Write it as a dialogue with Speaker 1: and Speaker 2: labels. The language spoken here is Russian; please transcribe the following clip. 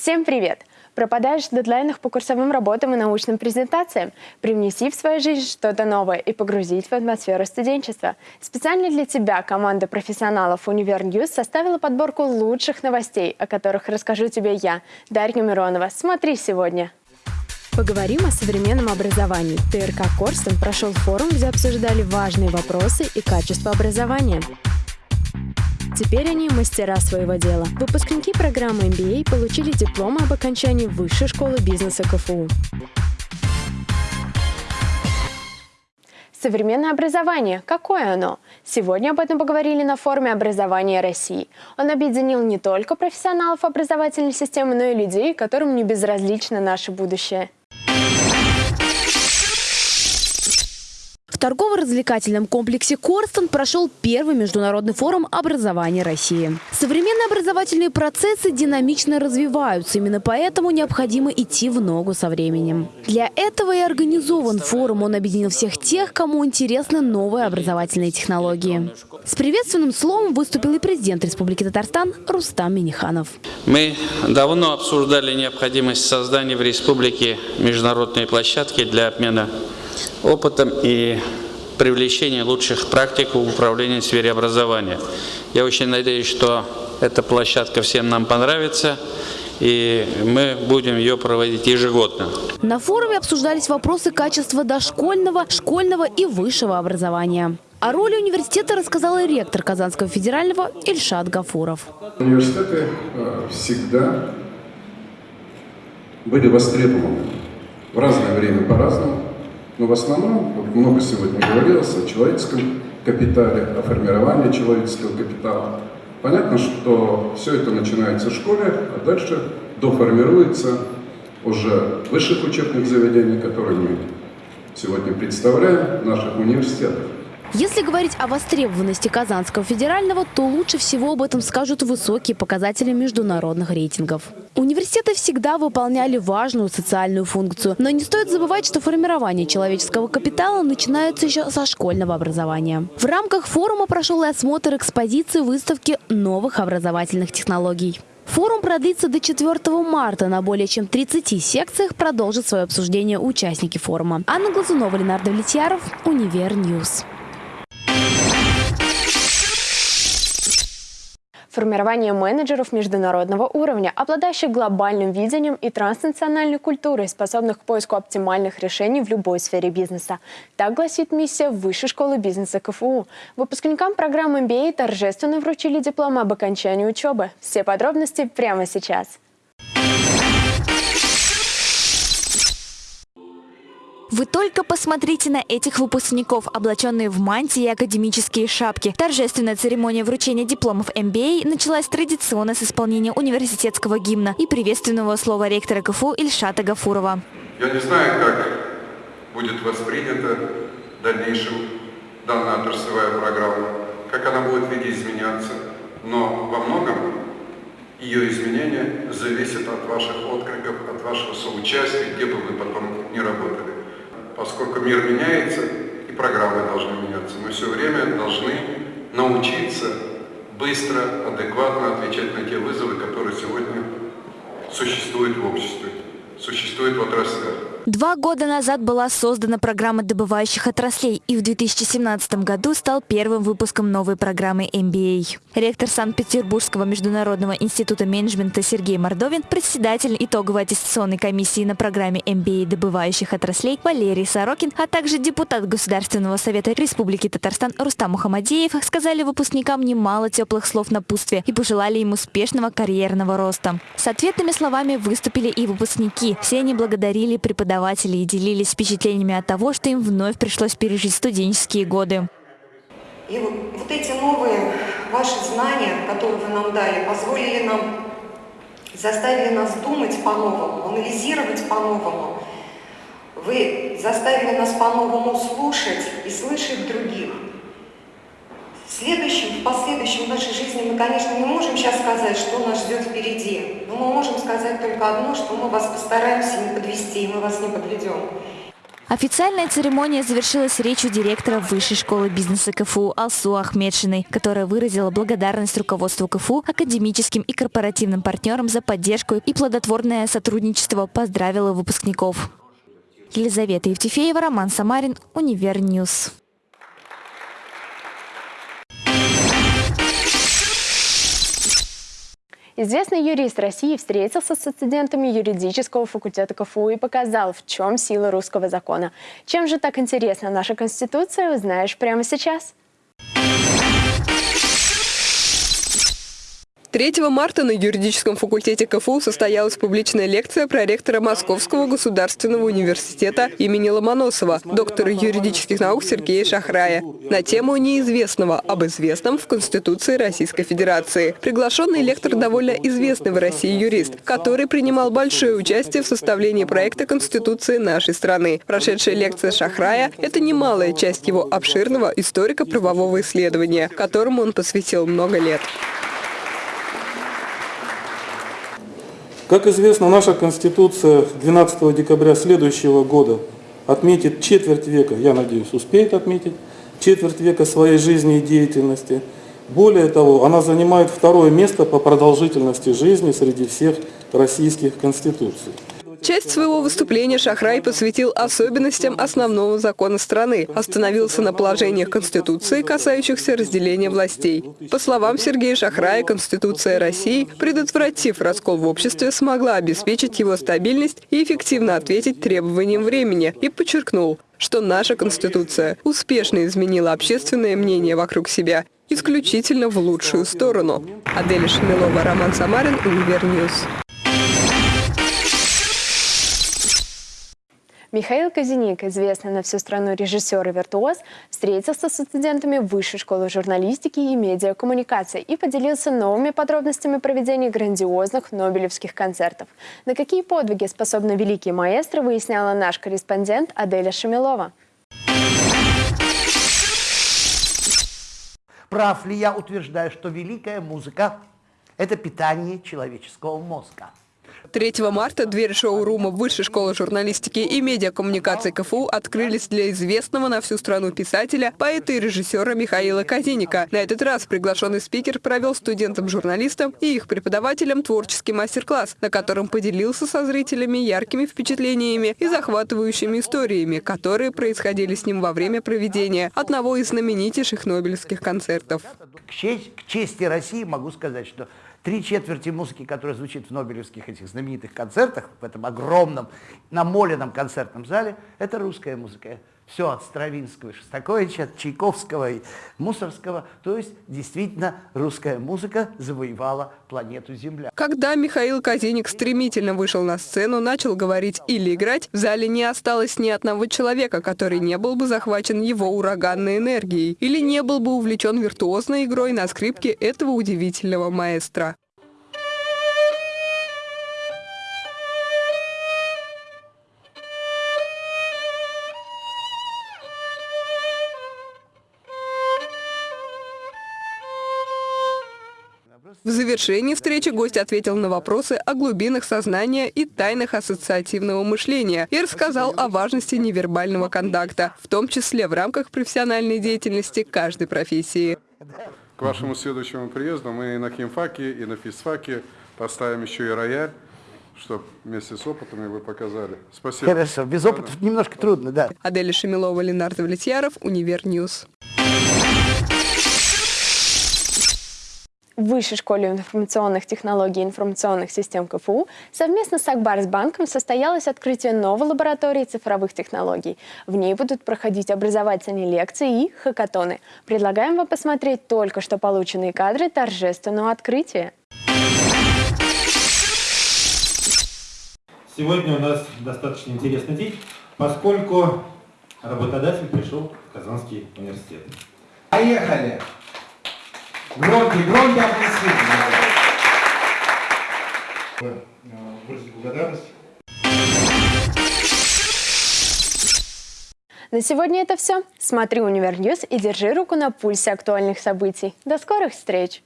Speaker 1: Всем привет! Пропадаешь в дедлайнах по курсовым работам и научным презентациям? Привнеси в свою жизнь что-то новое и погрузись в атмосферу студенчества. Специально для тебя команда профессионалов «Универ Ньюс» составила подборку лучших новостей, о которых расскажу тебе я, Дарья Миронова. Смотри сегодня! Поговорим о современном образовании. ТРК Корстон прошел форум, где обсуждали важные вопросы и качество образования. Теперь они мастера своего дела. Выпускники программы MBA получили диплом об окончании Высшей школы бизнеса КФУ. Современное образование. Какое оно? Сегодня об этом поговорили на форуме образования России. Он объединил не только профессионалов образовательной системы, но и людей, которым не безразлично наше будущее. Торгово-развлекательном комплексе «Корстон» прошел первый международный форум образования России. Современные образовательные процессы динамично развиваются, именно поэтому необходимо идти в ногу со временем. Для этого и организован форум. Он объединил всех тех, кому интересны новые образовательные технологии. С приветственным словом выступил и президент Республики Татарстан Рустам Миниханов.
Speaker 2: Мы давно обсуждали необходимость создания в республике международной площадки для обмена опытом и привлечения лучших практик в управлении в сфере образования. Я очень надеюсь, что эта площадка всем нам понравится и мы будем ее проводить ежегодно.
Speaker 1: На форуме обсуждались вопросы качества дошкольного, школьного и высшего образования. О роли университета рассказал и ректор Казанского федерального Ильшат Гафуров.
Speaker 3: Университеты э, всегда были востребованы в разное время по-разному. Но в основном, вот много сегодня говорилось о человеческом капитале, о формировании человеческого капитала. Понятно, что все это начинается в школе, а дальше доформируется уже в высших учебных заведениях, которые мы сегодня представляем, в наших университетах.
Speaker 1: Если говорить о востребованности Казанского федерального, то лучше всего об этом скажут высокие показатели международных рейтингов. Университеты всегда выполняли важную социальную функцию, но не стоит забывать, что формирование человеческого капитала начинается еще со школьного образования. В рамках форума прошел и осмотр экспозиции выставки новых образовательных технологий. Форум продлится до 4 марта. На более чем 30 секциях продолжат свое обсуждение участники форума. Анна Глазунова, Ленардо Влетьяров, Универньюз. Формирование менеджеров международного уровня, обладающих глобальным видением и транснациональной культурой, способных к поиску оптимальных решений в любой сфере бизнеса. Так гласит миссия Высшей школы бизнеса КФУ. Выпускникам программы MBA торжественно вручили диплом об окончании учебы. Все подробности прямо сейчас.
Speaker 4: Вы только посмотрите на этих выпускников, облаченные в мантии и академические шапки. Торжественная церемония вручения дипломов MBA началась традиционно с исполнения университетского гимна и приветственного слова ректора КФУ Ильшата Гафурова.
Speaker 3: Я не знаю, как будет воспринята в дальнейшем данная отраслевая программа, как она будет видоизменяться, но во многом ее изменения зависят от ваших откликов, от вашего соучастия, где бы вы потом не работали поскольку мир меняется, и программы должны меняться. Мы все время должны научиться быстро, адекватно отвечать на те вызовы, которые сегодня существуют в обществе, существуют в отраслях.
Speaker 4: Два года назад была создана программа добывающих отраслей и в 2017 году стал первым выпуском новой программы MBA. Ректор Санкт-Петербургского международного института менеджмента Сергей Мордовин, председатель итоговой аттестационной комиссии на программе MBA добывающих отраслей Валерий Сорокин, а также депутат Государственного совета Республики Татарстан Рустам Мухамадеев сказали выпускникам немало теплых слов напутствия и пожелали им успешного карьерного роста. С ответными словами выступили и выпускники. Все они благодарили преподавателей преподаватели и делились впечатлениями от того, что им вновь пришлось пережить студенческие годы.
Speaker 5: И вот, вот эти новые ваши знания, которые вы нам дали, позволили нам, заставили нас думать по-новому, анализировать по-новому. Вы заставили нас по-новому слушать и слышать других. Следующем, в последующем в нашей жизни мы, конечно, не можем сейчас сказать, что нас ждет впереди. Но мы можем сказать только одно, что мы вас постараемся не подвести, и мы вас не подведем.
Speaker 4: Официальная церемония завершилась речью директора Высшей школы бизнеса КФУ Алсу Ахмедшиной, которая выразила благодарность руководству КФУ, академическим и корпоративным партнерам за поддержку и плодотворное сотрудничество, поздравила выпускников. Елизавета Евтефеева, Роман Самарин, Универньюз.
Speaker 1: Известный юрист России встретился со студентами юридического факультета КФУ и показал, в чем сила русского закона. Чем же так интересна наша Конституция, узнаешь прямо сейчас.
Speaker 6: 3 марта на юридическом факультете КФУ состоялась публичная лекция проректора Московского государственного университета имени Ломоносова, доктора юридических наук Сергея Шахрая, на тему неизвестного об известном в Конституции Российской Федерации. Приглашенный лектор довольно известный в России юрист, который принимал большое участие в составлении проекта Конституции нашей страны. Прошедшая лекция Шахрая – это немалая часть его обширного историко-правового исследования, которому он посвятил много лет.
Speaker 7: Как известно, наша Конституция 12 декабря следующего года отметит четверть века, я надеюсь, успеет отметить, четверть века своей жизни и деятельности. Более того, она занимает второе место по продолжительности жизни среди всех российских конституций.
Speaker 6: Часть своего выступления Шахрай посвятил особенностям основного закона страны, остановился на положениях Конституции, касающихся разделения властей. По словам Сергея Шахрая, Конституция России, предотвратив раскол в обществе, смогла обеспечить его стабильность и эффективно ответить требованиям времени, и подчеркнул, что наша Конституция успешно изменила общественное мнение вокруг себя исключительно в лучшую сторону. Аделя Шамилова, Роман Самарин, Универньюз.
Speaker 1: Михаил Казиник, известный на всю страну режиссер и виртуоз, встретился со студентами Высшей школы журналистики и медиакоммуникации и поделился новыми подробностями проведения грандиозных нобелевских концертов. На какие подвиги способны великие маэстро, выясняла наш корреспондент Аделя Шамилова.
Speaker 8: Прав ли я утверждаю, что великая музыка – это питание человеческого мозга?
Speaker 6: 3 марта дверь шоу-рума Высшей школы журналистики и медиакоммуникации КФУ открылись для известного на всю страну писателя, поэта и режиссера Михаила Казиника. На этот раз приглашенный спикер провел студентам-журналистам и их преподавателям творческий мастер-класс, на котором поделился со зрителями яркими впечатлениями и захватывающими историями, которые происходили с ним во время проведения одного из знаменитейших нобелевских концертов.
Speaker 8: К чести России могу сказать, что Три четверти музыки, которая звучит в Нобелевских этих знаменитых концертах, в этом огромном, намоленном концертном зале, это русская музыка. Все от Стравинского, Шостаковича, от Чайковского и Мусорского. То есть, действительно, русская музыка завоевала планету Земля.
Speaker 6: Когда Михаил Казиник стремительно вышел на сцену, начал говорить или играть, в зале не осталось ни одного человека, который не был бы захвачен его ураганной энергией или не был бы увлечен виртуозной игрой на скрипке этого удивительного маэстро. В завершении встречи гость ответил на вопросы о глубинах сознания и тайнах ассоциативного мышления и рассказал о важности невербального контакта, в том числе в рамках профессиональной деятельности каждой профессии.
Speaker 3: К вашему следующему приезду мы и на химфаке, и на физфаке поставим еще и рояль, чтобы вместе с опытами вы показали. Спасибо.
Speaker 8: Хорошо, без опыта немножко трудно, да.
Speaker 6: Аделя Шамилова, Ленардо Влетьяров, Универньюз.
Speaker 1: Высшей школе информационных технологий и информационных систем КФУ совместно с Акбарсбанком состоялось открытие новой лаборатории цифровых технологий. В ней будут проходить образовательные лекции и хакатоны. Предлагаем вам посмотреть только что полученные кадры торжественного открытия.
Speaker 9: Сегодня у нас достаточно интересный день, поскольку работодатель пришел в Казанский университет. Поехали! Громкие, громкие аплодисменты. Выразить благодарность.
Speaker 1: На сегодня это все. Смотри Универньюз и держи руку на пульсе актуальных событий. До скорых встреч!